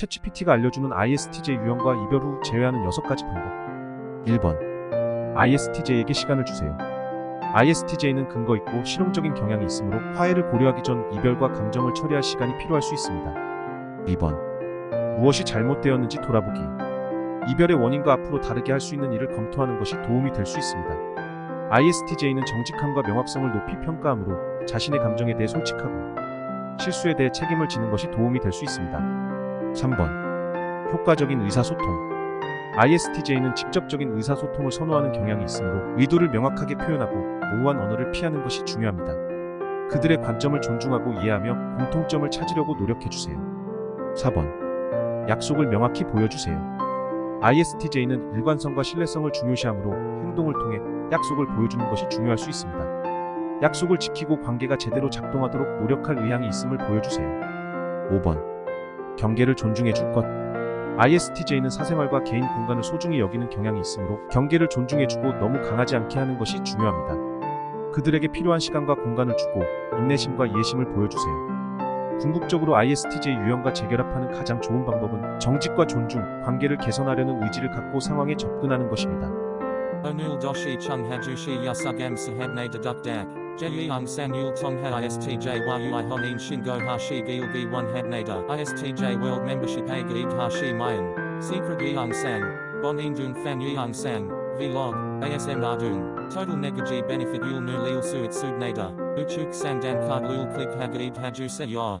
챗GPT가 알려주는 ISTJ 유형과 이별 후 제외하는 6가지 방법 1번 ISTJ에게 시간을 주세요. ISTJ는 근거 있고 실용적인 경향이 있으므로 화해를 고려하기 전 이별과 감정을 처리할 시간이 필요할 수 있습니다. 2번 무엇이 잘못되었는지 돌아보기 이별의 원인과 앞으로 다르게 할 수 있는 일을 검토하는 것이 도움이 될 수 있습니다. ISTJ는 정직함과 명확성을 높이 평가하므로 자신의 감정에 대해 솔직하고 실수에 대해 책임을 지는 것이 도움이 될 수 있습니다. 3번 효과적인 의사소통 ISTJ는 직접적인 의사소통을 선호하는 경향이 있으므로 의도를 명확하게 표현하고 모호한 언어를 피하는 것이 중요합니다. 그들의 관점을 존중하고 이해하며 공통점을 찾으려고 노력해주세요. 4번 약속을 명확히 보여주세요. ISTJ는 일관성과 신뢰성을 중요시하므로 행동을 통해 약속을 보여주는 것이 중요할 수 있습니다. 약속을 지키고 관계가 제대로 작동하도록 노력할 의향이 있음을 보여주세요. 5번 경계를 존중해 줄 것. ISTJ는 사생활과 개인 공간을 소중히 여기는 경향이 있으므로 경계를 존중해주고 너무 강하지 않게 하는 것이 중요합니다. 그들에게 필요한 시간과 공간을 주고 인내심과 이해심을 보여주세요. 궁극적으로 ISTJ 유형과 재결합하는 가장 좋은 방법은 정직과 존중, 관계를 개선하려는 의지를 갖고 상황에 접근하는 것입니다. Hajushi yasugam sahabne dedukdak. Jeyang san yul tongha ISTJ yui honin shingo hashi one habnada. ISTJ world membership a hashi mayan. Secret yang sang. Bon indung fan yang sang. Vlog. ASM ardung. Total negaji benefit yul nu lil suit subnada. Uchuk sang dan card lul click hagaib haju se ya.